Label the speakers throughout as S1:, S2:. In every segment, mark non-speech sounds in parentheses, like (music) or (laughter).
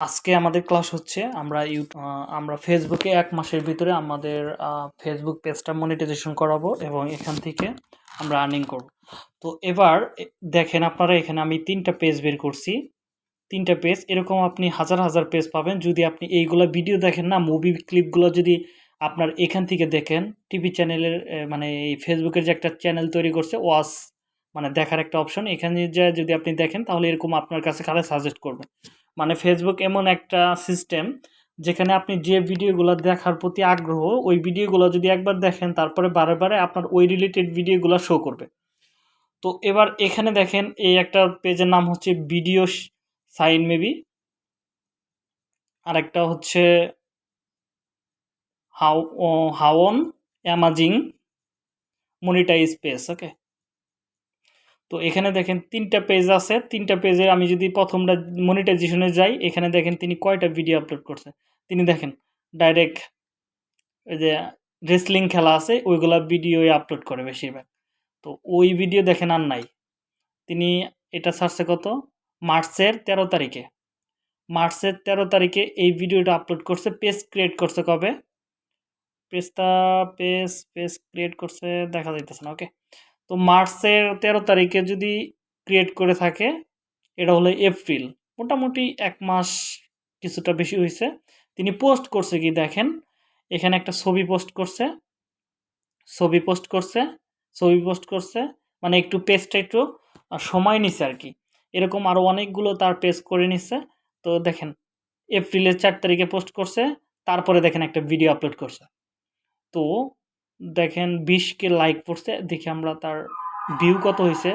S1: আজকে আমাদের ক্লাস হচ্ছে, আমরা ইউ আমরা ফেসবুকে এক মাসের ভিতরে আমাদের ফেসবুক পেজটা মনিটাইজেশন করাবো এবং এখান থেকে আমরা আর্নিং করব। তো এবার দেখেন আপনারা এখানে আমি তিনটা পেজ বের করছি। তিনটা পেজ এরকম আপনি হাজার হাজার পেজ পাবেন। যদি আপনি এইগুলো ভিডিও দেখেন না মুভি ক্লিপগুলো যদি আপনার এখান থেকে দেখেন টিভি চ্যানেলের মানে এই ফেসবুকের যে একটা চ্যানেল তৈরি করছে ওয়াস মানে দেখার একটা অপশন এখানে যদি আপনি দেখেন, তাহলে এরকম আপনার কাছে কারে সাজেস্ট করবে? মানে ফেসবুক এমন একটা সিস্টেম যেখানে আপনি যে ভিডিওগুলো দেখার প্রতি আগ্রহ, ওই ভিডিওগুলো যদি একবার দেখেন, তারপরে বারে বারে আপনার ওই রিলেটেড ভিডিওগুলো শো করবে। তো এবার এখানে দেখেন, এই একটা পেজের নাম হচ্ছে ভিডিও সাইন মেবি আরেকটা হচ্ছে হাও হাওন অ্যামাজিং মনিটাইজ পেজ ওকে তো এখানে দেখেন তিনটা পেজ আছে। তিনটা পেজে আমি যদি প্রথমটা মনিটাইজেশনে যাই, এখানে দেখেন তিনি কয়টা ভিডিও আপলোড করছে। তিনি দেখেন ডাইরেক্ট ওই যে রেসলিং খেলা আছে, ওইগুলা ভিডিও আপলোড করে বেশিরভাগ। তো ওই ভিডিও দেখেন আর নাই। তিনি এটা ছাড়ছে কত? মার্চের তেরো তারিখে। মার্চের তেরো তারিখে এই ভিডিওটা আপলোড করছে। পেজ ক্রিয়েট করছে কবে? পেজটা পেজ পেজ ক্রিয়েট করছে, দেখা যাইতেছে না ওকে তো মার্চের তেরো তারিখে যদি ক্রিয়েট করে থাকে, এটা হলো এপ্রিল। মোটামুটি এক মাস কিছুটা বেশি হয়েছে। তিনি পোস্ট করছে কি দেখেন, এখানে একটা ছবি পোস্ট করছে, ছবি পোস্ট করছে, ছবি পোস্ট করছে মানে একটু পেজটা একটু সময় নিছে আর কি। এরকম আরও অনেকগুলো তার পেজ করে নিচ্ছে তো দেখেন, এপ্রিলের চার তারিখে পোস্ট করছে, তারপরে দেখেন একটা ভিডিও আপলোড করছে। তো দেখেন বিশকে লাইক পড়ছে, দেখি আমরা তার ভিউ কত হয়েছে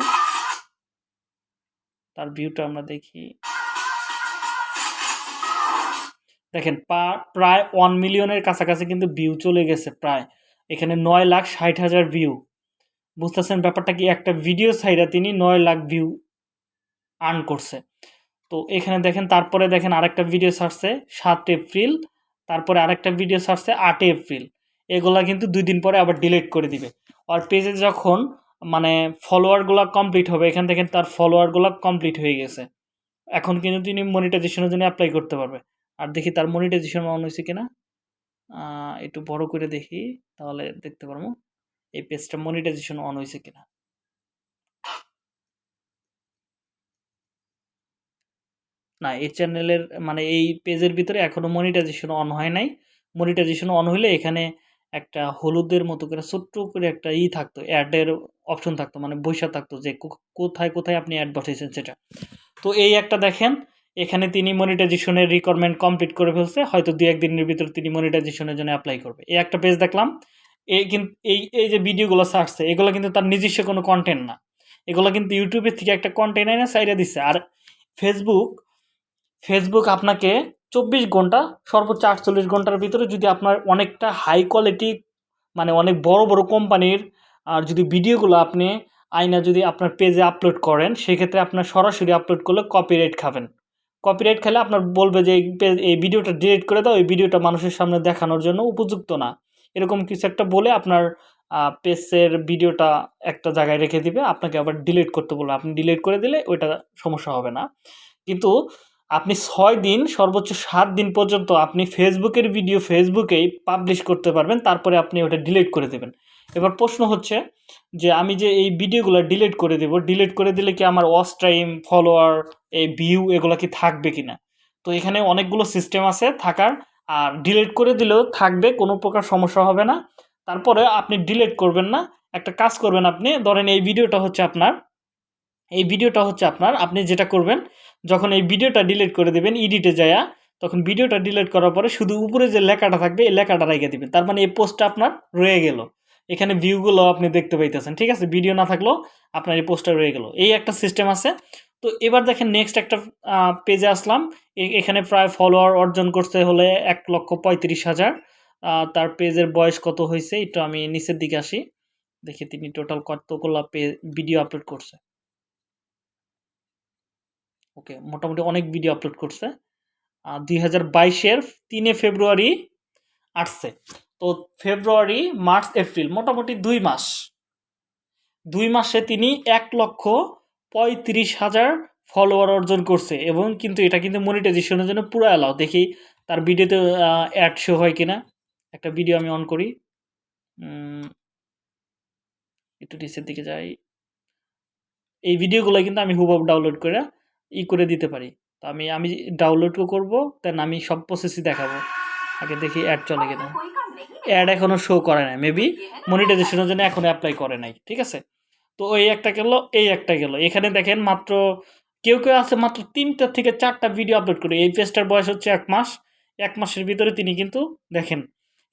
S1: তার ভিউটা আমরা দেখি। দেখেন প্রায় ওয়ান মিলিয়নের কাছাকাছি কিন্তু ভিউ চলে গেছে প্রায়। এখানে নয় লাখ ষাট হাজার ভিউ বুঝতেছেন ব্যাপারটা কি? একটা ভিডিও সাইডে তিনি নয় লাখ ভিউ আর্ন করছে। তো এখানে দেখেন, তারপরে দেখেন আরেকটা ভিডিও ছাড়ছে সাত এপ্রিল, তারপরে আরেকটা ভিডিও ছাড়ছে আট এপ্রিল। এগুলা কিন্তু দুই দিন পরে আবার ডিলিট করে দিবে। আর পেজে যখন মানে ফলোয়ারগুলো কমপ্লিট হবে, এখান থেকে তার ফলোয়ারগুলো কমপ্লিট হয়ে গেছে। এখন কিন্তু তিনি মনিটাইজেশনের জন্য অ্যাপ্লাই করতে পারবে। আর দেখি তার মনিটাইজেশন অন হয়েছে কিনা। একটু বড় করে দেখি, তাহলে দেখতে পারব এই পেজটা মনিটাইজেশন অন হয়েছে কিনা। না, এই চ্যানেলের মানে এই পেজের ভিতরে এখনও মনিটাইজেশন অন হয় নাই। মনিটাইজেশন অন হইলে এখানে একটা হলুদের মতো করে, ছোট্ট করে একটা ই থাকতো, অ্যাডের অপশন থাকতো মানে বৈশা থাকতো যে কোথায় কোথায় আপনি অ্যাড বসাইছেন সেটা। তো এই একটা দেখেন, এখানে তিনি মনিটাইজেশনের রিকোয়ারমেন্ট কমপ্লিট করে ফেলছে, হয়তো দু একদিনের ভিতরে তিনি মনিটাইজেশনের জন্য অ্যাপ্লাই করবে। এই একটা পেজ দেখলাম, এই কিন্তু এই এই যে ভিডিওগুলো ছাড়ছে, এগুলো কিন্তু তার নিজস্ব কোনো কন্টেন্ট না। এগুলো কিন্তু ইউটিউবের থেকে একটা কন্টেন্ট এনে সাইডে দিচ্ছে আর ফেসবুক ফেসবুক আপনাকে চব্বিশ ঘণ্টা, সর্বোচ্চ আটচল্লিশ ঘণ্টার ভিতরে যদি আপনার অনেকটা হাই কোয়ালিটি মানে অনেক বড় বড় কোম্পানির, আর যদি ভিডিওগুলো আপনি আয়না যদি আপনার পেজে আপলোড করেন, সেক্ষেত্রে আপনার সরাসরি আপলোড করলে কপিরাইট খাবেন। কপিরাইট খেলে আপনার বলবে যে, এই ভিডিওটা ডিলিট করে দাও, এই ভিডিওটা মানুষের সামনে দেখানোর জন্য উপযুক্ত না। এরকম কিছু একটা বলে আপনার পেজের ভিডিওটা একটা জায়গায় রেখে দিবে, আপনাকে আবার ডিলিট করতে বলবে। আপনি ডিলিট করে দিলে ওইটা সমস্যা হবে না। কিন্তু আপনি ছয় দিন, সর্বোচ্চ সাত দিন পর্যন্ত আপনি ফেসবুকের ভিডিও ফেসবুকেই পাবলিশ করতে পারবেন, তারপরে আপনি ওটা ডিলিট করে দেবেন। এবার প্রশ্ন হচ্ছে যে আমি যে এই ভিডিওগুলো ডিলিট করে দেব ডিলিট করে দিলে কি আমার ওয়াচ টাইম ফলোয়ার এই ভিউ এগুলো কি থাকবে কি না তো এখানে অনেকগুলো সিস্টেম আছে থাকার, আর ডিলিট করে দিলেও থাকবে, কোনো প্রকার সমস্যা হবে না। তারপরে আপনি ডিলিট করবেন না। একটা কাজ করবেন আপনি, ধরেন এই ভিডিওটা হচ্ছে আপনার, এই ভিডিওটা হচ্ছে আপনার, আপনি যেটা করবেন যখন এই ভিডিওটা ডিলিট করে দেবেন ইডিটে যায়া, তখন ভিডিওটা ডিলিট করার পরে শুধু উপরে যে লেখাটা থাকবে, এই লেখাটা রেখে দিবেন। তার মানে এই পোস্টটা আপনার রয়ে গেল। এখানে ভিউগুলো আপনি দেখতে পাইতেছেন, ঠিক আছে? ভিডিও না থাকলেও আপনার এই পোস্টটা রয়ে গেল। এই একটা সিস্টেম আছে। তো এবার দেখেন নেক্সট একটা পেজে আসলাম। এখানে প্রায় ফলোয়ার অর্জন করতে হলে এক লক্ষ পঁয়ত্রিশ হাজার। তার পেজের বয়স কত হয়েছে একটু আমি নিচের দিকে আসি। দেখি তিনি টোটাল কতগুলো ভিডিও আপলোড করছে। ওকে মোটামুটি অনেক ভিডিও আপলোড করছে। দুই হাজার বাইশের তিনে ফেব্রুয়ারি আসছে। তো ফেব্রুয়ারি, মার্চ, এপ্রিল, মোটামুটি দুই মাস। দুই মাসে তিনি এক লক্ষ পঁয়ত্রিশ হাজার ফলোয়ার অর্জন করছে এবং কিন্তু এটা কিন্তু মনিটাইজেশনের জন্য পুরো অ্যালাউ দেখি তার ভিডিওতে অ্যাড শো হয় কিনা। একটা ভিডিও আমি অন করি। একটু নিচের দিকে যাই। এই ভিডিওগুলো কিন্তু আমি হুবহু ডাউনলোড করে ই করে দিতে পারি। তো আমি আমি ডাউনলোড করব দেন আমি সব প্রসেসই দেখাবো। আগে দেখি অ্যাড চলে কিনা। অ্যাড এখনও শো করে নাই মেবি মনিটাইজেশনের জন্য এখনও অ্যাপ্লাই করে নাই, ঠিক আছে? তো ওই একটা গেল, এই একটা গেল। এখানে দেখেন মাত্র, কেউ কেউ আছে মাত্র তিনটা থেকে চারটা ভিডিও আপলোড করে। এই পেজটার বয়স হচ্ছে এক মাস। এক মাসের ভিতরে তিনি কিন্তু দেখেন,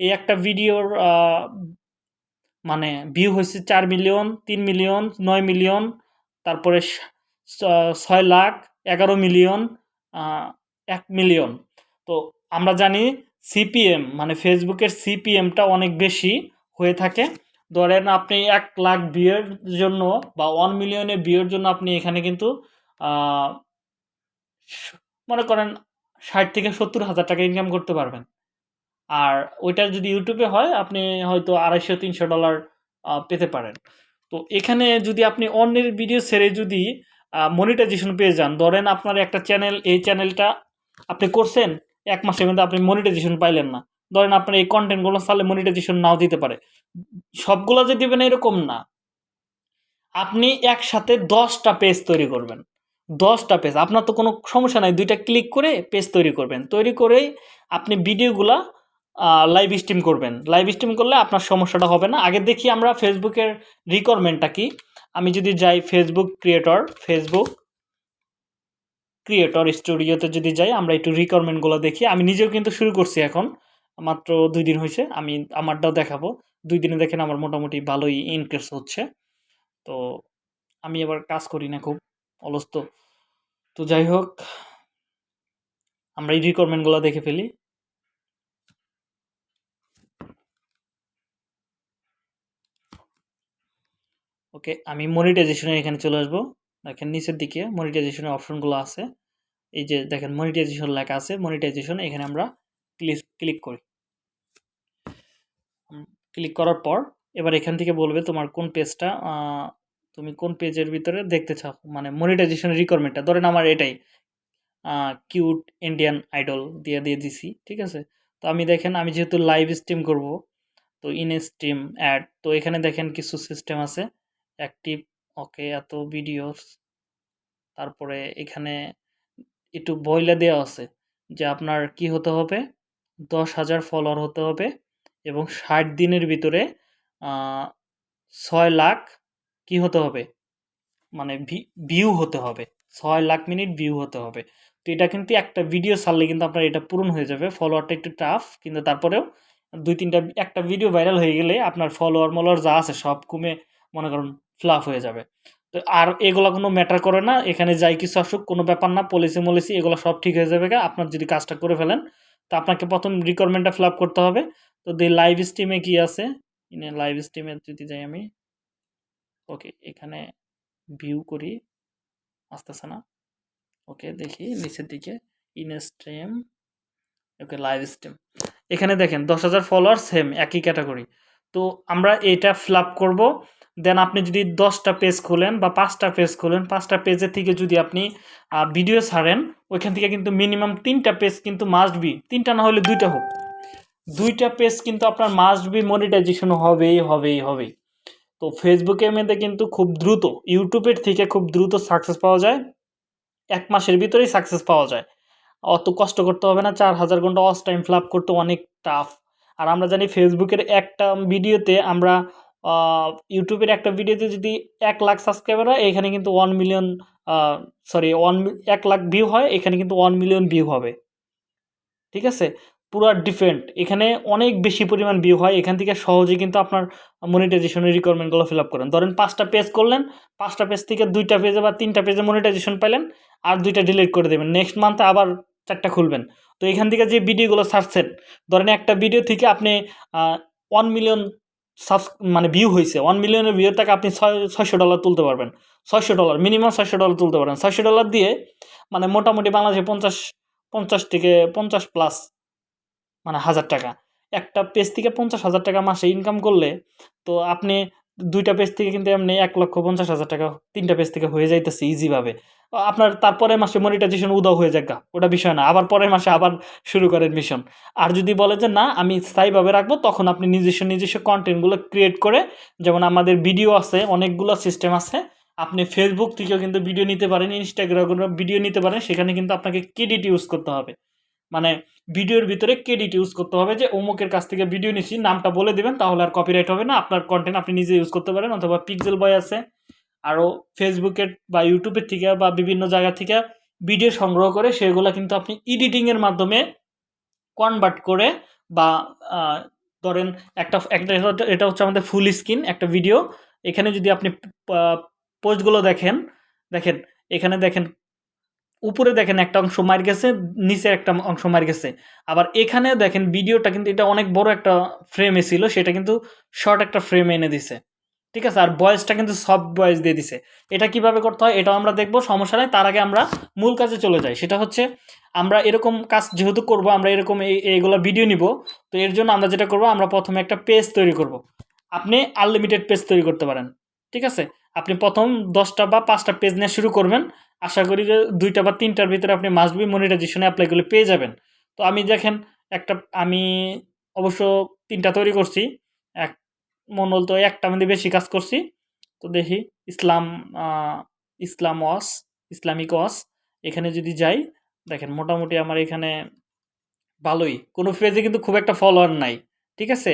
S1: এই একটা ভিডিওর মানে ভিউ হয়েছে চার মিলিয়ন তিন মিলিয়ন নয় মিলিয়ন তারপরে ছয় লাখ এগারো মিলিয়ন এক মিলিয়ন। তো আমরা জানি সিপিএম মানে ফেসবুকের সিপিএমটা অনেক বেশি হয়ে থাকে। ধরেন আপনি এক লাখ ভিউয়ের জন্য বা ওয়ান মিলিয়নের ভিউয়ের জন্য আপনি এখানে কিন্তু মনে করেন ষাট থেকে সত্তর হাজার টাকা ইনকাম করতে পারবেন। আর ওইটা যদি ইউটিউবে হয়, আপনি হয়তো আড়াইশো, তিনশো ডলার পেতে পারেন। তো এখানে যদি আপনি অন্যের ভিডিও ছেড়ে যদি মনিটাইজেশন পেয়ে যান। ধরেন আপনার একটা চ্যানেল এই চ্যানেলটা আপনি করছেন, এক মাসের মধ্যে আপনি মনিটাইজেশন পাইলেন না। ধরেন আপনার এই কন্টেন্টগুলো চালে মনিটাইজেশন নাও দিতে পারে। সবগুলো যে দিবেন এরকম না। আপনি একসাথে দশটা পেজ তৈরি করবেন। দশটা পেজ আপনার তো কোনো সমস্যা নাই, দুইটা ক্লিক করে পেজ তৈরি করবেন। তৈরি করেই আপনি ভিডিওগুলা লাইভ স্ট্রিম করবেন। লাইভ স্ট্রিম করলে আপনার সমস্যাটা হবে না। আগে দেখি আমরা ফেসবুকের রিকোয়ারমেন্টটা কি? আমি যদি যাই ফেসবুক ক্রিয়েটর ফেসবুক ক্রিয়েটর স্টুডিওতে যদি যাই, আমরা একটু রিকোয়ারমেন্টগুলো দেখি। আমি নিজেও কিন্তু শুরু করছি এখন, মাত্র দুই দিন হয়েছে, আমি আমারটাও দেখাবো। দুই দিনে দেখেন আমার মোটামুটি ভালোই ইনক্রিজ হচ্ছে। তো আমি এবার কাজ করি না খুব অলস্ত তো। যাই হোক, আমরা এই রিকোয়ারমেন্টগুলো দেখে ফেলি। ওকে আমি মনিটাইজেশনের এখানে চলে আসব। দেখেন নিচের দিকে মনিটাইজেশনের অপশনগুলো আছে। এই যে দেখেন মনিটাইজেশন লেখা আছে মনিটাইজেশন এখানে আমরা ক্লিক ক্লিক করি। ক্লিক করার পর এবার এখান থেকে বলবে তোমার কোন পেজটা তুমি কোন পেজের ভিতরে দেখতে চাও? মানে মনিটাইজেশনের রিকোয়ারমেন্টটা ধরেন আমার এটাই কিউট ইন্ডিয়ান আইডল দিয়ে দিয়ে দিছি, ঠিক আছে? তো আমি দেখেন, আমি যেহেতু লাইভ স্ট্রিম করব, তো ইন স্ট্রিম অ্যাড তো এখানে দেখেন কিছু সিস্টেম আছে। অ্যাক্টিভ ওকে এত ভিডিওস তারপরে এখানে একটু বইলা দেওয়া আছে যে আপনার কি হতে হবে? দশ হাজার ফলোয়ার হতে হবে এবং ষাট দিনের ভিতরে ছয় লাখ কি হতে হবে? মানে ভিউ হতে হবে। ছয় লাখ মিনিট ভিউ হতে হবে। তো এটা কিন্তু একটা ভিডিও ছাড়লে কিন্তু আপনার এটা পূরণ হয়ে যাবে। ফলোয়ারটা একটু টাফ কিন্তু তারপরেও দুই তিনটা, একটা ভিডিও ভাইরাল হয়ে গেলে আপনার ফলোয়ার মলোয়ার যা আছে সব কমে, মনে করুন ফ্লাফ হয়ে যাবে। তো আর এগুলো কোনো ম্যাটার করে না, এখানে যাই কিছু আসুক, কোনো ব্যাপার না পলিসি মলিসি, এগুলো সব ঠিক হয়ে যাবে। আপনার যদি কাজটা করে ফেলেন, তো আপনাকে প্রথম রিকোয়ারমেন্টটা ফিল করতে হবে। তো দি লাইভ স্ট্রিমে কি আছে? ইনে লাইভ স্ট্রিমে যদি যাই আমি ওকে এখানে ভিউ করি, আসতেছে না। ওকে দেখি, নিচের দিকে in stream okay live stream এখানে দেখেন, দশ হাজার ফলোয়ার সেম একই ক্যাটাগরি তো আমরা এটা ফিল আপ করব দেন আপনি যদি দশটা পেজ খোলেন বা পাঁচটা পেজ খোলেন, পাঁচটা পেজের থেকে যদি আপনি ভিডিও ছাড়েন, ওইখান থেকে কিন্তু মিনিমাম তিনটা পেজ কিন্তু মাস্ট বি তিনটা না হলে দুইটা হোক। দুইটা পেজ কিন্তু আপনার মাস্ট বি মনিটাইজেশন হবেই হবেই হবেই। তো ফেসবুকের মধ্যে কিন্তু খুব দ্রুত ইউটিউবের থেকে খুব দ্রুত সাকসেস পাওয়া যায়। এক মাসের ভিতরেই সাকসেস পাওয়া যায়। অত কষ্ট করতে হবে না, চার হাজার ঘণ্টা অস টাইম ফিল আপ করতে অনেক টাফ আর আমরা জানি ফেসবুকের একটা ভিডিওতে আমরা ইউটিউবের একটা ভিডিওতে যদি এক লাখ সাবস্ক্রাইবার হয়, এখানে কিন্তু ওয়ান মিলিয়ন সরি ওয়ান এক লাখ ভিউ হয়, এখানে কিন্তু ওয়ান মিলিয়ন ভিউ হবে। ঠিক আছে? পুরো ডিফারেন্ট এখানে অনেক বেশি পরিমাণ ভিউ হয়। এখান থেকে সহজে কিন্তু আপনার মনিটাইজেশনের রিকোয়ারমেন্টগুলো ফিল আপ করেন। ধরেন পাঁচটা পেজ করলেন, পাঁচটা পেজ থেকে দুইটা পেজে বা তিনটা পেজে মনিটাইজেশন পেলেন আর দুইটা ডিলিট করে দেবেন। নেক্সট মান্থে আবার চারটা খুলবেন। তো এখান থেকে যে ভিডিওগুলো ছাড়ছেন, ধরেন একটা ভিডিও থেকে আপনি ওয়ান মিলিয়ন সাবস মানে ভিউ হয়েছে ওয়ান মিলিয়নের ভিউ থেকে আপনি ছয়, ছয়শো ডলার তুলতে পারবেন। ছয়শো ডলার মিনিমাম ছয়শো ডলার তুলতে পারবেন। ছয়শো ডলার দিয়ে মানে মোটামুটি বাংলাদেশে পঞ্চাশ পঞ্চাশ থেকে পঞ্চাশ প্লাস মানে হাজার টাকা। একটা পেজ থেকে পঞ্চাশ হাজার টাকা মাসে ইনকাম করলে, তো আপনি দুইটা পেজ থেকে কিন্তু এমনি এক লক্ষ পঞ্চাশ হাজার টাকা তিনটা পেজ থেকে হয়ে যাইতেছে ইজিভাবে আপনার তারপরের মাসে মনিটাইজেশন উদাও হয়ে যাক ওটা বিষয় না। আবার পরের মাসে আবার শুরু করেন মিশন আর যদি বলে যে, না, আমি স্থায়ীভাবে রাখব, তখন আপনি নিজস্ব নিজস্ব কন্টেন্টগুলো ক্রিয়েট করে, যেমন আমাদের ভিডিও আছে, অনেকগুলো সিস্টেম আছে, আপনি ফেসবুক থেকেও কিন্তু ভিডিও নিতে পারেন ইনস্টাগ্রামে ভিডিও নিতে পারেন, সেখানে কিন্তু আপনাকে ক্রেডিট ইউজ করতে হবে। মানে ভিডিওর ভিতরে ক্রেডিট ইউজ করতে হবে যে, অমুকের কাছ থেকে ভিডিও নিচ্ছি নামটা বলে দেবেন, তাহলে আর কপিরাইট হবে না। আপনার কন্টেন্ট আপনি নিজে ইউজ করতে পারেন, অথবা পিক্সেল বয় আছে আরও ফেসবুকের বা ইউটিউবের থেকে বা বিভিন্ন জায়গা থেকে ভিডিও সংগ্রহ করে সেগুলো কিন্তু আপনি এডিটিংয়ের মাধ্যমে কনভার্ট করে বা ধরেন একটা একটা এটা হচ্ছে আমাদের ফুল স্ক্রিন একটা ভিডিও এখানে যদি আপনি পোস্টগুলো দেখেন দেখেন, এখানে দেখেন, উপরে দেখেন একটা অংশ মার গেছে নিচে একটা অংশ মার গেছে। আবার এখানে দেখেন ভিডিওটা কিন্তু, এটা অনেক বড় একটা ফ্রেমে ছিল, সেটা কিন্তু শর্ট একটা ফ্রেমে এনে দিছে। ঠিক আছে? আর বয়েসটা কিন্তু সব বয়েস দিয়ে দিছে। এটা কীভাবে করতে হয় এটাও আমরা দেখব, সমস্যা নাই। তার আগে আমরা মূল কাজে চলে যাই। সেটা হচ্ছে আমরা এরকম কাজ যেহেতু করব, আমরা এরকম এই, এইগুলো ভিডিও নিব, তো এর জন্য আমরা যেটা করব, আমরা প্রথমে একটা পেজ তৈরি করব। আপনি আনলিমিটেড পেজ তৈরি করতে পারেন, ঠিক আছে? আপনি প্রথম দশটা বা পাঁচটা পেজ নিয়ে শুরু করবেন। আশা করি যে দুইটা বা তিনটার ভিতরে আপনি মাসবি মনিটাইজেশনে অ্যাপ্লাই করলে পেয়ে যাবেন। তো আমি দেখেন, একটা আমি অবশ্য তিনটা তৈরি করছি। এক মনোল তো একটা মধ্যে বেশি কাজ করছি। তো দেখি ইসলাম ইসলাম ওয়াস ইসলামিক ওয়াস এখানে যদি যাই দেখেন মোটামুটি আমার এখানে ভালোই। কোনো পেজে কিন্তু খুব একটা ফলোয়ার নাই ঠিক আছে?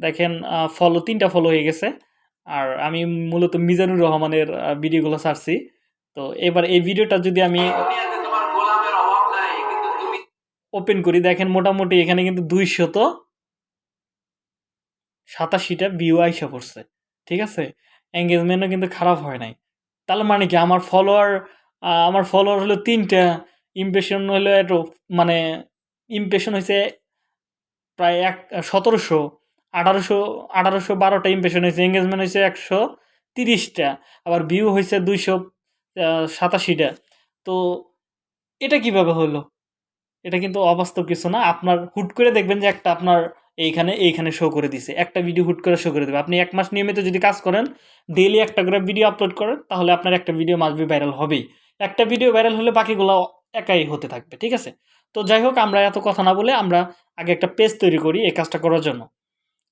S1: দেখেন ফলো তিনটা ফলো হয়ে গেছে। আর আমি মূলত মিজানুর রহমানের ভিডিওগুলো ছাড়ছি। তো এবার এই ভিডিওটা যদি আমি ওপেন করি দেখেন মোটামুটি এখানে কিন্তু দুইশত সাতাশিটা ভিউ আইসা পড়ছে, ঠিক আছে? এঙ্গেজমেন্টও কিন্তু খারাপ হয় নাই। তাহলে মানে কি আমার ফলোয়ার আমার ফলোয়ার হলো তিনটা ইমপ্রেশন হলো একটু মানে ইমপ্রেশন হয়েছে প্রায় এক, সতেরোশো, আঠারোশো আঠারোশো বারোটা ইমপ্রেশন হয়েছে এঙ্গেজমেন্ট হয়েছে একশো তিরিশটা, আবার ভিউ হয়েছে দুইশো সাতাশিটা। তো এটা কীভাবে হলো? এটা কিন্তু অবাস্তব কিছু না। আপনার হুট করে দেখবেন যে একটা আপনার এইখানে এইখানে শো করে দিছে। একটা ভিডিও হুট করে শো করে দেবে। আপনি এক মাস নিয়মিত যদি কাজ করেন ডেইলি একটা করে ভিডিও আপলোড করেন, তাহলে আপনার একটা ভিডিও মাসবি ভাইরাল হবেই। একটা ভিডিও ভাইরাল হলে বাকিগুলো একাই হতে থাকবে, ঠিক আছে? তো যাই হোক, আমরা এত কথা না বলে আমরা আগে একটা পেজ তৈরি করি এই কাজটা করার জন্য।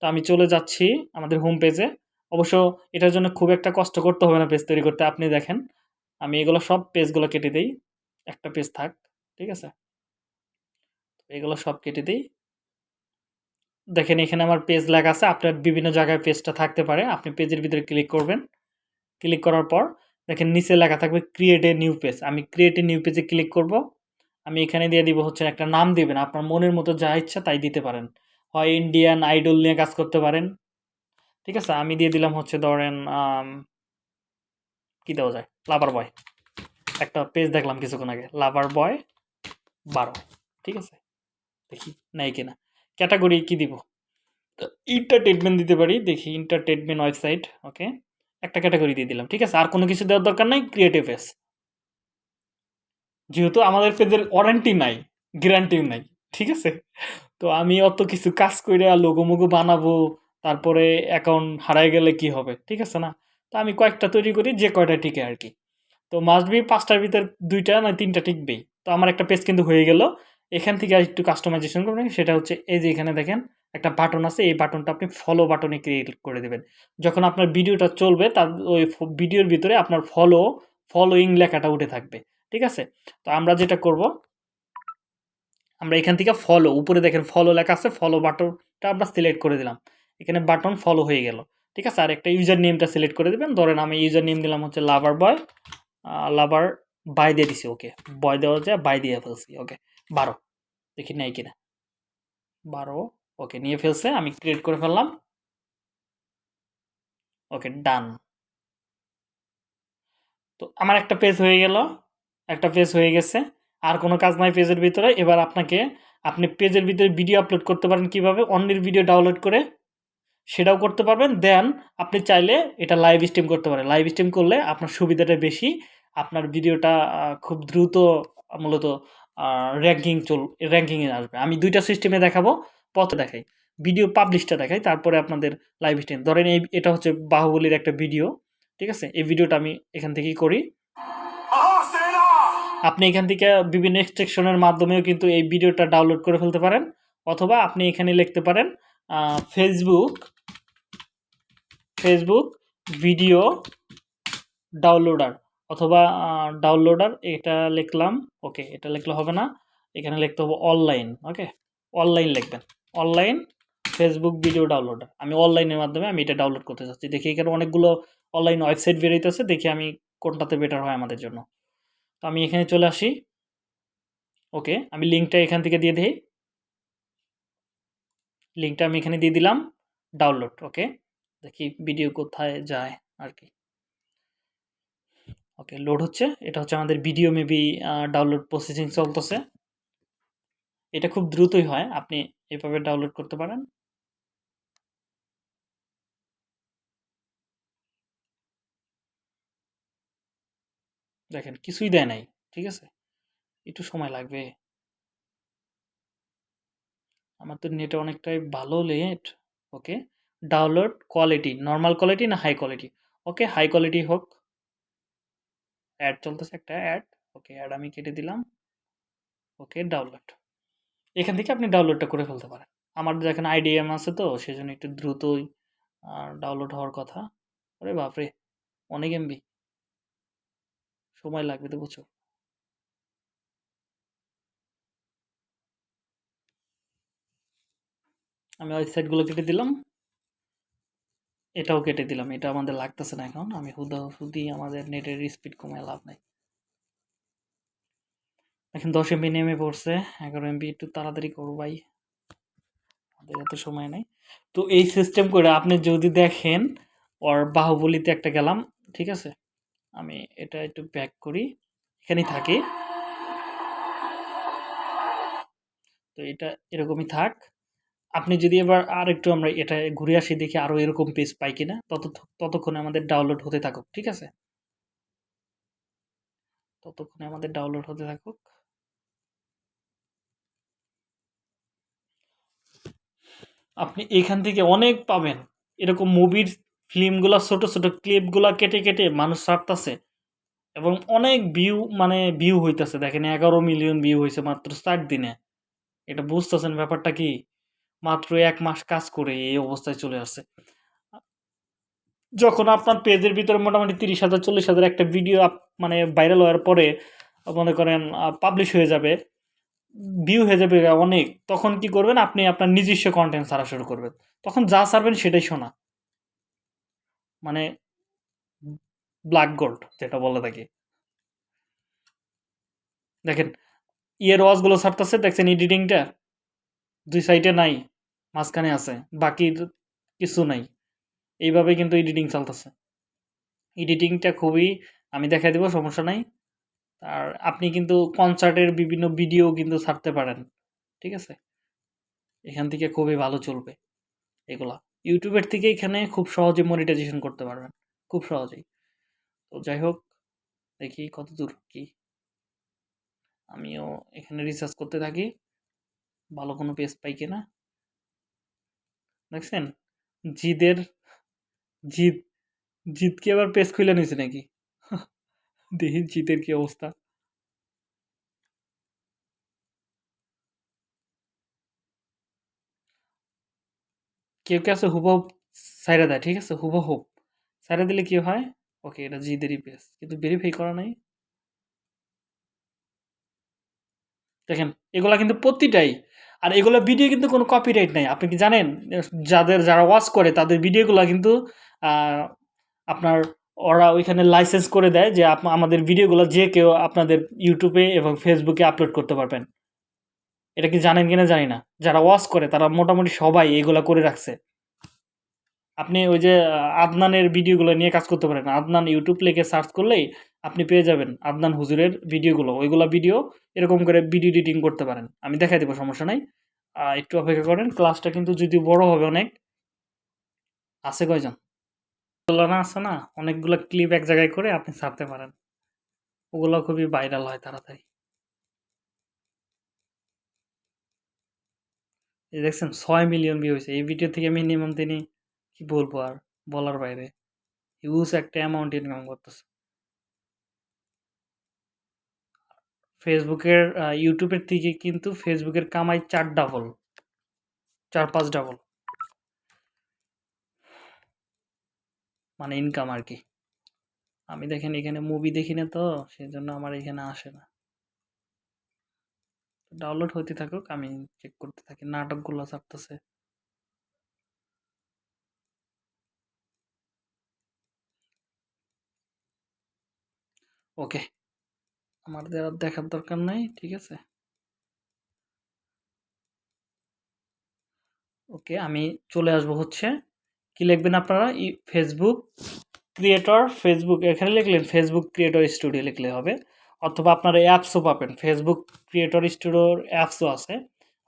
S1: তো আমি চলে যাচ্ছি আমাদের হোম পেজে অবশ্য এটার জন্য খুব একটা কষ্ট করতে হবে না পেজ তৈরি করতে, আপনি দেখেন। আমি এগুলো সব পেজগুলো কেটে দিই। একটা পেজ থাক, ঠিক আছে? এগুলো সব কেটে দিই। দেখেন, এখানে আমার পেজ লেখা আছে। আপনার বিভিন্ন জায়গায় পেজটা থাকতে পারে। আপনি পেজের ভিতরে ক্লিক করবেন। ক্লিক করার পর দেখেন, নিচে লেখা থাকবে ক্রিয়েট এ নিউ পেজ আমি ক্রিয়েট এ নিউ পেজে ক্লিক করব। আমি এখানে দিয়ে দিব হচ্ছে একটা নাম দিবেন। আপনার মনের মতো যা ইচ্ছা তাই দিতে পারেন। হয় ইন্ডিয়ান আইডল নিয়ে কাজ করতে পারেন। ঠিক আছে? আমি দিয়ে দিলাম হচ্ছে ধরেন কি দেওয়া যায়? লাভার বয় একটা পেজ দেখলাম কিছুক্ষণ আগে। লাভার বয় বারো। ঠিক আছে? দেখি নাই কিনা। ক্যাটাগরি কি দিব? ইন্টারটেনমেন্ট দিতে পারি, দেখি ইন্টারটেনমেন্ট ওয়েবসাইট ওকে একটা ক্যাটাগরি দিয়ে দিলাম, ঠিক আছে? আর কোনো কিছু দেওয়ার দরকার নাই ক্রিয়েটিভ পেজ যেহেতু আমাদের পেজের ওয়ারেন্টি নাই গ্যারান্টিও নাই, ঠিক আছে? তো আমি অত কিছু কাজ করে লোগো মোগো বানাবো, তারপরে অ্যাকাউন্ট হারাই গেলে কি হবে, ঠিক আছে না? তো আমি কয়েকটা তৈরি করি, যে কয়টা টিকে আর কি। তো মাস্ট বি পাঁচটার ভিতর দুইটা না তিনটা টিকবেই। তো আমার একটা পেজ কিন্তু হয়ে গেল এখান থেকে আর একটু কাস্টমাইজেশন করবেন। সেটা হচ্ছে এই যে এখানে দেখেন একটা বাটন আছে। এই বাটনটা আপনি ফলো বাটনে ক্রিয়েট করে দেবেন। যখন আপনার ভিডিওটা চলবে, তার ওই ভিডিওর ভিতরে আপনার ফলো ফলোয়িং লেখাটা উঠে থাকবে। ঠিক আছে? তো আমরা যেটা করব, আমরা এখান থেকে ফলো উপরে দেখেন ফলো লেখা আছে। ফলো বাটনটা আমরা সিলেক্ট করে দিলাম। এখানে বাটন ফলো হয়ে গেল। ঠিক আছে? আর একটা ইউজার নেমটা সিলেক্ট করে দেবেন। ধরেন আমি ইউজার নেম দিলাম হচ্ছে লাভার বয় লাভার বাই দিয়ে দিছি ওকে বয় দেওয়া যায় বাই দিয়ে ফেলছি ওকে বারো। দেখি নেই কিনা। বারো, ওকে, নিয়ে ফেলছে, আমি ক্রিয়েট করে ফেললাম। ওকে ডান তো আমার একটা পেজ হয়ে গেল, একটা পেজ হয়ে গেছে। আর কোনো কাজ নাই পেজের ভিতরে। এবার আপনাকে, আপনি পেজের ভিতরে ভিডিও আপলোড করতে পারেন কীভাবে? অন্যের ভিডিও ডাউনলোড করে সেটাও করতে পারবেন। দেন আপনি চাইলে এটা লাইভ স্ট্রিম করতে পারেন। লাইভ স্ট্রিম করলে আপনার সুবিধাটা বেশি। আপনার ভিডিওটা খুব দ্রুত, মূলত র্যাঙ্কিং চল র্যাঙ্কিংয়ে আসবে। আমি দুইটা সিস্টেমে দেখাবো, পথ দেখাই। ভিডিও পাবলিশটা দেখাই, তারপরে আপনাদের লাইভ স্ট্রিম ধরেন এই, এটা হচ্ছে বাহুবলীর একটা ভিডিও ঠিক আছে? এই ভিডিওটা আমি এখান থেকেই করি। আপনি এখান থেকে বিভিন্ন এক্সট্রাকশনের মাধ্যমেও কিন্তু এই ভিডিওটা ডাউনলোড করে ফেলতে পারেন, অথবা আপনি এখানে লিখতে পারেন ফেসবুক ফেসবুক ভিডিও ডাউনলোডার অথবা ডাউনলোডার এটা লিখলাম ওকে এটা লিখলে হবে না, এখানে লিখতে হবে অনলাইন ওকে অনলাইন লিখবেন অনলাইন ফেসবুক ভিডিও ডাউনলোডার আমি অনলাইনের মাধ্যমে আমি এটা ডাউনলোড করতে চাচ্ছি, দেখি এখানে অনেকগুলো অনলাইন ওয়েবসাইট বেরোইতেছে দেখি আমি কোনটাতে বেটার হয় আমাদের জন্য, তো আমি এখানে চলে আসি ওকে আমি লিঙ্কটা এখান থেকে দিয়ে দিই লিঙ্কটা আমি এখানে দিয়ে দিলাম ডাউনলোড ওকে দেখি ভিডিও কোথায় যায় আর কি ওকে লোড হচ্ছে। এটা হচ্ছে আমাদের ভিডিও মেবি ডাউনলোড প্রসেসিং চলতেছে। এটা খুব দ্রুতই হয়। আপনি এভাবে ডাউনলোড করতে পারেন। দেখেন, কিছুই দেয় নাই, ঠিক আছে? একটু সময় লাগবে। আমার তো নেট অনেকটাই ভালো net. Okay download quality normal quality না high quality okay high quality হোক। অ্যাড চলতেছে একটা অ্যাড ওকে অ্যাড আমি কেটে দিলাম ওকে ডাউনলোড এখান থেকে আপনি ডাউনলোডটা করে ফেলতে পারেন। আমার দেখেন আইডিএম আছে তো সেই জন্য একটু দ্রুতই ডাউনলোড হওয়ার কথা। আরে বাপরে, অনেক এমবি সময় লাগবে তো বুঝছ আমি ওয়েবসাইটগুলো কেটে দিলাম। এটাও কেটে দিলাম, এটা আমাদের লাগতেছে না এখন, আমি হুদা হুদি আমাদের নেটের স্পিড কমায় লাভ নাই। এখন দশ এমবি নেমে পড়ছে, এগারো এমবি একটু তাড়াতাড়ি করব ভাই। আমাদের এত সময় নেই। তো এই সিস্টেম করে আপনি যদি দেখেন, ওর বাহুবলিতে একটা গেলাম, ঠিক আছে? আমি এটা একটু ব্যাক করি, এখানেই থাকি। তো এটা এরকমই থাক। আপনি যদি এবার আর একটু আমরা এটা ঘুরে আসি, দেখি আরও এরকম পেজ পাই কিনা তত ততক্ষণে আমাদের ডাউনলোড হতে থাকুক, ঠিক আছে? ততক্ষণে আমাদের ডাউনলোড হতে থাকুক। আপনি এখান থেকে অনেক পাবেন। এরকম মুভির ফিল্মগুলো ছোট ছোট ক্লিপগুলো কেটে কেটে মানুষ ছাড়তেছে এবং অনেক ভিউ মানে ভিউ হইতেছে। দেখেন, এগারো মিলিয়ন ভিউ হয়েছে মাত্র চার দিনে। এটা বুঝতেছেন ব্যাপারটা কি? মাত্র এক মাস কাজ করে এই অবস্থায় চলে আসছে। যখন আপনার পেজের ভিতরে মোটামুটি তিরিশ হাজার, চল্লিশ হাজার একটা ভিডিও মানে ভাইরাল হওয়ার পরে, মনে করেন পাবলিশ হয়ে যাবে ভিউ হয়ে যাবে অনেক, তখন কি করবেন? আপনি আপনার নিজস্ব কন্টেন্ট ছাড়া শুরু করবেন। তখন যা ছাড়বেন সেটাই শোনা মানে ব্ল্যাক গোল্ড যেটা বলে থাকি দেখেন ইয়ের ওয়াজগুলো ছাড়তেছে, দেখছেন এডিটিংটা দুই সাইডে নাই, মাঝখানে আছে, বাকি কিছু নাই। এইভাবে কিন্তু এডিটিং চলতেছে। এডিটিংটা খুবই, আমি দেখাই দেবো, সমস্যা নাই। আর আপনি কিন্তু কনসার্টের বিভিন্ন ভিডিও কিন্তু ছাড়তে পারেন, ঠিক আছে? এখান থেকে খুবই ভালো চলবে এগুলা। ইউটিউবের থেকে এখানে খুব সহজে মনিটাইজেশন করতে পারবেন, খুব সহজেই। তো যাই হোক, দেখি কত দূর কি। আমিও এখানে রিসার্চ করতে থাকি। ভালো কোনো পেজ পাই কিনা? দেখছেন? জিদের, জিদ, জিদকে আবার পেজ খুলে নিয়েছে নাকি? (laughs) দেখি জিদের কি অবস্থা। কেউ কে আছে? হুবহুব সাইরা দেয়, ঠিক আছে? হুবহুব সাইরা দিলে কি হয়? ওকে, এটা জিদেরই পেজ কিন্তু ভেরিফাই করা নাই। দেখেন, এগুলা কিন্তু প্রতিটাই আর এগুলো ভিডিও কিন্তু কোনো কপিরাইট নাই। আপনি কি জানেন? যাদের যারা ওয়াচ করে, তাদের ভিডিওগুলো কিন্তু আপনার ওরা ওইখানে লাইসেন্স করে দেয় যে আমাদের ভিডিওগুলো যে কেউ আপনাদের ইউটিউবে এবং ফেসবুকে আপলোড করতে পারবেন। এটা কি জানেন কিনা জানি না। যারা ওয়াচ করে, তারা মোটামুটি সবাই এগুলো করে রাখছে। আপনি ওই যে আদনানের ভিডিওগুলো নিয়ে কাজ করতে পারেন। আদনান ইউটিউব লিখে সার্চ করলেই আপনি পেয়ে যাবেন আদনান হুজুরের ভিডিওগুলো। ওইগুলো ভিডিও এরকম করে ভিডিও এডিটিং করতে পারেন। আমি দেখাই দেবো, সমস্যা নাই। একটু অপেক্ষা করেন ক্লাসটা কিন্তু যদি বড় হবে অনেক। আছে কয়জন? না আছে না? অনেকগুলো ক্লিপ এক জায়গায় করে আপনি ছাড়তে পারেন। ওগুলো খুবই ভাইরাল হয় তাড়াতাড়ি। দেখছেন, ছয় মিলিয়ন ভিউ হয়েছে। এই ভিডিও থেকে মিনিমাম তিনি কি বলব আর বলার বাইরে হিউজ একটা অ্যামাউন্ট ইনকাম করতেছে ফেসবুকের ইউটিউবের থেকে কিন্তু ফেসবুকের কামাই চার ডাবল। ৪-৫ ডাবল। মানে ইনকাম আর কি আমি দেখেন এখানে মুভি দেখি না তো, সেই জন্য আমার এখানে আসে না। ডাউনলোড হতে থাকুক, আমি চেক করতে থাকি। নাটকগুলো ছাড়তেছে। ওকে। আমাদের আর দেখার দরকার নাই। ঠিক আছে? ওকে, আমি চলে আসব হচ্ছে কি লিখবেন আপনারা? ফেসবুক ক্রিয়েটর ফেসবুক এখানে লিখলেন ফেসবুক ক্রিয়েটর স্টুডিও লিখলে হবে। অথবা আপনারা অ্যাপসও পাবেন। ফেসবুক ক্রিয়েটর স্টুডিওর অ্যাপসও আছে।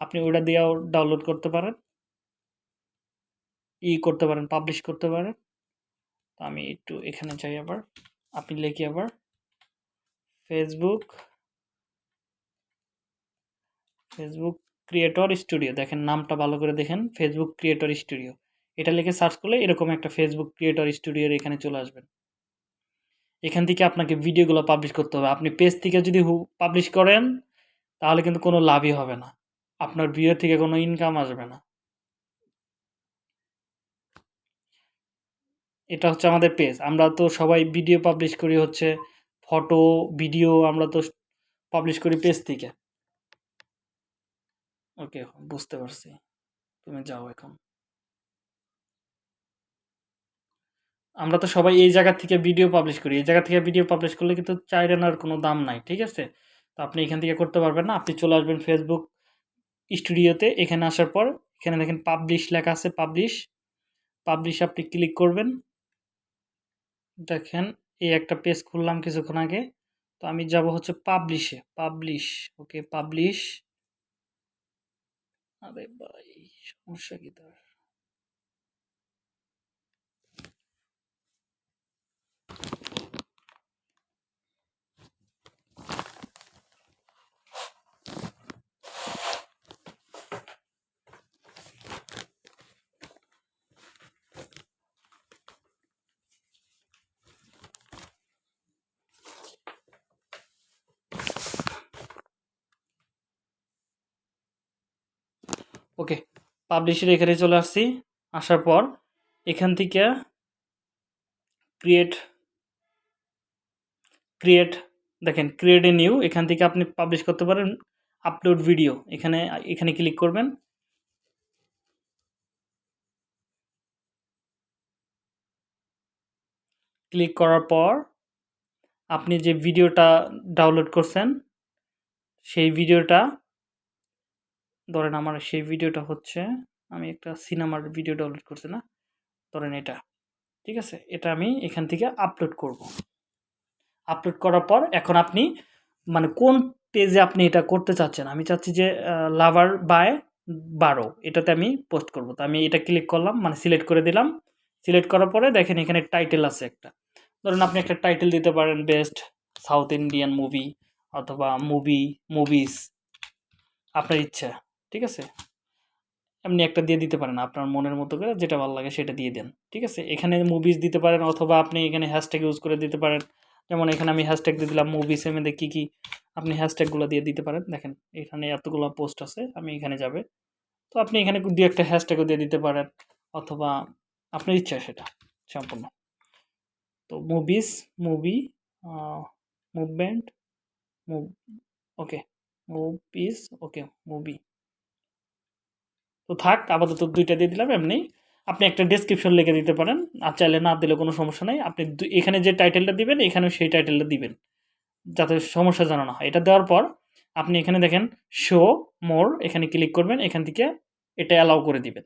S1: আপনি ওইটা দিয়েও ডাউনলোড করতে পারেন। ই করতে পারেন, পাবলিশ করতে পারেন। আমি একটু এখানে যাই আবার। আপনি লিখি আবার ফেসবুক ফেসবুক ক্রিয়েটর স্টুডিও দেখেন নামটা ভালো করে দেখেন ফেসবুক ক্রিয়েটর স্টুডিও। এটা লিখে সার্চ করলে এরকম একটা ফেসবুক ক্রিয়েটর স্টুডিওর এখানে চলে আসবেন। এখান থেকে আপনাকে ভিডিওগুলো পাবলিশ করতে হবে। আপনি পেজ থেকে যদি পাবলিশ করেন, তাহলে কিন্তু কোনো লাভই হবে না। আপনার ভিডিও থেকে কোনো ইনকাম আসবে না। এটা হচ্ছে আমাদের পেজ। আমরা তো সবাই ভিডিও পাবলিশ করি হচ্ছে ফটো, ভিডিও আমরা তো পাবলিশ করি পেজ থেকে। ওকে, বুঝতে পারছি। তুমি যাও এখন। আমরা তো সবাই এই জায়গা থেকে ভিডিও পাবলিশ করি। এই জায়গা থেকে ভিডিও পাবলিশ করলে কিন্তু ৪ আনার কোনো দাম নাই। ঠিক আছে? তো আপনি এখান থেকে করতে পারবেন না। আপনি চলে আসবেন ফেসবুক স্টুডিওতে। এখানে আসার পর এখানে দেখেন পাবলিশ লেখা আছে পাবলিশ। পাবলিশ আপনি ক্লিক করবেন। দেখেন এই একটা পেজ খুললাম কিছুক্ষণ আগে। তো আমি যাব হচ্ছে পাবলিশে। পাবলিশ। ওকে, পাবলিশ। আরে ভাই সমস্যা কি তার? ওকে, পাবলিশের এখানে চলে আসছি। আসার পর এখান থেকে ক্রিয়েট ক্রিয়েট দেখেন ক্রিয়েট এ নিউ এখান থেকে আপনি পাবলিশ করতে পারেন আপলোড ভিডিও। এখানে এখানে ক্লিক করবেন। ক্লিক করার পর আপনি যে ভিডিওটা ডাউনলোড করছেন, সেই ভিডিওটা ধরেন আমার সেই ভিডিওটা হচ্ছে আমি একটা সিনেমার ভিডিও ডাউনলোড করছি না? ধরেন এটা। ঠিক আছে? এটা আমি এখান থেকে আপলোড করব। আপলোড করার পর এখন আপনি মানে কোন পেজে আপনি এটা করতে চাচ্ছেন? আমি চাচ্ছি যে লাভার বাই ১২ এটাতে আমি পোস্ট করব। তো আমি এটা ক্লিক করলাম মানে সিলেক্ট করে দিলাম। সিলেক্ট করার পরে দেখেন এখানে টাইটেল আছে একটা। ধরুন আপনি একটা টাইটেল দিতে পারেন বেস্ট সাউথ ইন্ডিয়ান মুভি অথবা মুভি, মুভিস আপনার ইচ্ছা। ঠিক আছে? এমনি একটা দিয়ে দিতে পারেন আপনার মনের মতো করে যেটা ভালো লাগে সেটা দিয়ে দেন। ঠিক আছে? এখানে মুভিস দিতে পারেন অথবা আপনি এখানে হ্যাশট্যাগ ইউজ করে দিতে পারেন। যেমন এখানে আমি হ্যাশট্যাগ দিয়ে দিলাম মুভিস এর মধ্যে কী, কী আপনি হ্যাশট্যাগুলো দিয়ে দিতে পারেন। দেখেন এখানে এতগুলো পোস্ট আছে। আমি এখানে যাবে। তো আপনি এখানে দু একটা হ্যাশট্যাগও দিয়ে দিতে পারেন অথবা আপনার ইচ্ছা সেটা সম্পূর্ণ। তো movies, movie, movement, move okay, movies, okay, movie. তো থাক আপাতত ২ টা দিয়ে দিলাম এমনি। আপনি একটা ডেসক্রিপশন লিখে দিতে পারেন। আর চাইলে না দিলে কোনো সমস্যা নাই। আপনি এখানে যে টাইটেলটা দিবেন এখানেও সেই টাইটেলটা দিবেন। যাতে সমস্যা যেন না হয়। এটা দেওয়ার পর আপনি এখানে দেখেন শো মোর এখানে ক্লিক করবেন। এখান থেকে এটা অ্যালাউ করে দিবেন।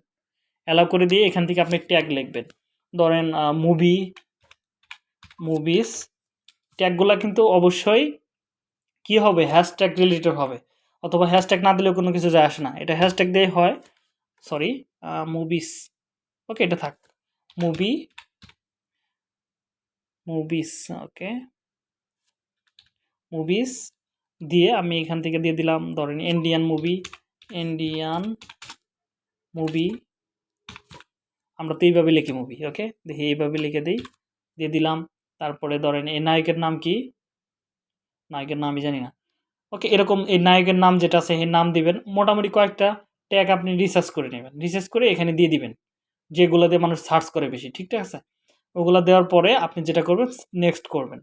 S1: অ্যালাউ করে দিয়ে এখান থেকে আপনি ট্যাগ লিখবেন। ধরেন মুভি, মুভিস ট্যাগগুলা কিন্তু অবশ্যই কি হবে? হ্যাশট্যাগ রিলেটেড হবে। অথবা হ্যাশট্যাগ না দিলেও কোনো কিছু যায় আসে না। এটা হ্যাশট্যাগ দিয়েই হয়। Sorry movies. ওকে এটা থাক। মুভি মুভিস ওকে। মুভিস দিয়ে আমি এখান থেকে দিয়ে দিলাম ধরেন ইন্ডিয়ান মুভি, ইন্ডিয়ান মুভি। আমরা তো এইভাবে লিখি মুভি। ওকে? দেখি এইভাবে লিখে দিই দিয়ে দিলাম। তারপরে ধরেন এই নায়কের নাম কি? নায়কের নাম আমি জানি না। ওকে এরকম এই নায়কের নাম যেটা আছে সেই নাম দিবেন মোটামুটি কয়েকটা ট্যাগ আপনি রিসার্চ করে নেবেন। রিসার্চ করে এখানে দিয়ে দিবেন, যেগুলো দিয়ে মানুষ সার্চ করে বেশি, ঠিক আছে? ওগুলো দেওয়ার পরে আপনি যেটা করবেন নেক্সট করবেন।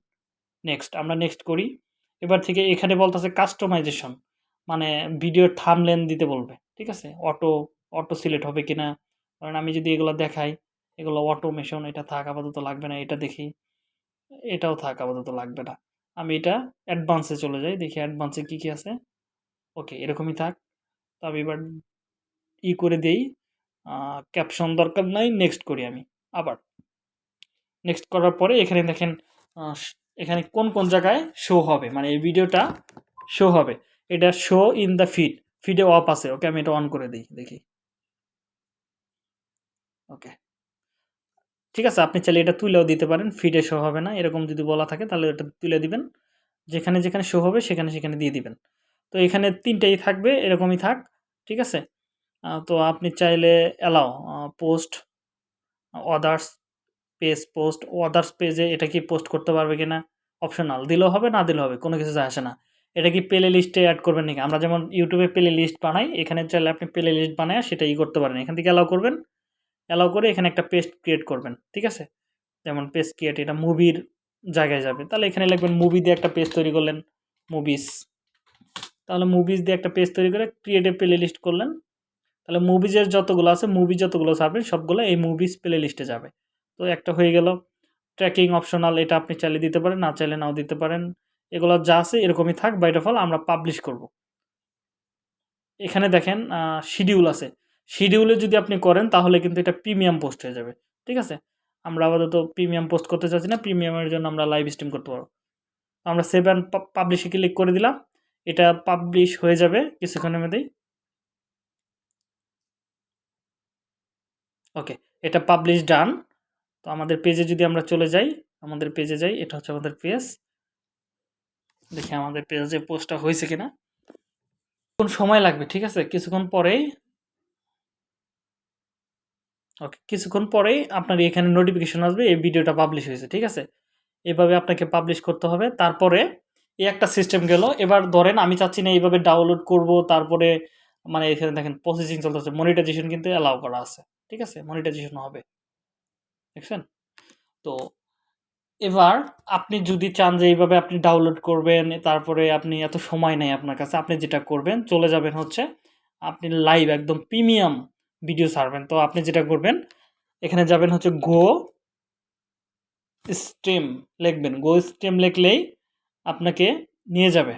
S1: নেক্সট আমরা নেক্সট করি। এবার থেকে এখানে বলতেছে কাস্টমাইজেশন মানে ভিডিওর থামলেন দিতে বলবে, ঠিক আছে? অটো অটো সিলেক্ট হবে কিনা? কারণ আমি যদি এগুলো দেখাই, এগুলো অটোমেশন এটা থাক, আপাতত লাগবে না, এটা দেখি। এটাও থাক, আপাতত লাগবে না। আমি এটা অ্যাডভান্সে চলে যাই, দেখি অ্যাডভান্সে কী কী আছে। ওকে এরকমই থাক। তো আমি এবার ই করে দেই। ক্যাপশন দরকার নাই নেক্সট করি আমি, আবার। নেক্সট করার পরে এখানে দেখেন এখানে কোন কোন জায়গায় শো হবে মানে এই ভিডিওটা শো হবে। এটা শো ইন দ্য ফিড ফিডে অফ আছে, ওকে আমি এটা অন করে দিই, দেখি। ওকে। ঠিক আছে, আপনি চাইলে এটা তুলেও দিতে পারেন ফিডে শো হবে না, এরকম যদি বলা থাকে, তাহলে এটা তুলে দিবেন। যেখানে যেখানে শো হবে, সেখানে সেখানে দিয়ে দিবেন। তো এখানে তিনটেই থাকবে, এরকমই থাক, ঠিক আছে? তো আপনি চাইলে allow post others page post others পেজে এটা কি পোস্ট করতে পারবে কিনা? অপশনাল দিলেও হবে, না দিলেও হবে, কোনো কিছু আসে না। এটা কি প্লে লিস্টে অ্যাড করবেন নাকি? আমরা যেমন ইউটিউবে প্লে লিস্ট বানাই, এখানে চাইলে আপনি প্লে লিস্ট বানায় সেটা ই করতে পারেন। এখান থেকে অ্যালাউ করবেন। অ্যালাউ করে এখানে একটা পেজ ক্রিয়েট করবেন, ঠিক আছে? যেমন পেজ ক্রিয়েট এটা মুভির জায়গায় যাবে। তাহলে এখানে লিখবেন মুভি দিয়ে একটা পেজ তৈরি করলেন মুভিস তাহলে মুভিস দিয়ে একটা পেজ তৈরি করে ক্রিয়েটে প্লে লিস্ট করলেন। তাহলে মুভিজের যতগুলো আছে মুভি যতগুলো ছাড়বেন সবগুলো এই মুভিস প্লে লিস্টে যাবে। তো একটা হয়ে গেল। ট্র্যাকিং অপশনাল এটা আপনি চাইলে দিতে পারেন, না চাইলে নাও দিতে পারেন। এগুলো যা আছে, এরকমই থাক বাইট অফ অল আমরা পাবলিশ করব। এখানে দেখেন শিডিউল আছে। শিডিউলে যদি আপনি করেন, তাহলে কিন্তু এটা প্রিমিয়াম পোস্ট হয়ে যাবে। ঠিক আছে? আমরা আপাতত প্রিমিয়াম পোস্ট করতে চাচ্ছি না প্রিমিয়ামের জন্য আমরা লাইভ স্ট্রিম করতে পারব। আমরা সেভ অ্যান্ড পাবলিশে ক্লিক করে দিলাম। এটা পাবলিশ হয়ে যাবে কিছুক্ষণের মধ্যেই। ওকে এটা পাবলিশ ডান তো আমাদের পেজে যদি আমরা চলে যাই, আমাদের পেজে যাই, এটা হচ্ছে আমাদের পেজ দেখি আমাদের পেজে পোস্টটা হয়েছে কিনা। কোন সময় লাগবে, ঠিক আছে? কিছুক্ষণ পরেই ওকে কিছুক্ষণ পরেই আপনার এখানে নোটিফিকেশন আসবে, এই ভিডিওটা পাবলিশ হয়েছে, ঠিক আছে? এভাবে আপনাকে পাবলিশ করতে হবে। তারপরে এই একটা সিস্টেম গেল। এবার ধরেন আমি চাচ্ছি না এইভাবে ডাউনলোড করব, তারপরে মানে এখানে দেখেন প্রসেসিং চলতেছে মনিটাইজেশন কিন্তু অ্যালাউ করা আছে, ঠিক আছে? মনিটাইজেশন হবে, দেখছেন? তো এবার আপনি যদি চান যে এইভাবে আপনি ডাউনলোড করবেন, তারপরে আপনি এত সময় নেই আপনার কাছে, আপনি যেটা করবেন, চলে যাবেন হচ্ছে আপনি লাইভ একদম প্রিমিয়াম ভিডিও ছাড়বেন। তো আপনি যেটা করবেন, এখানে যাবেন হচ্ছে গো স্ট্রিম লিখবেন। গো স্ট্রিম লিখলেই আপনাকে নিয়ে যাবে।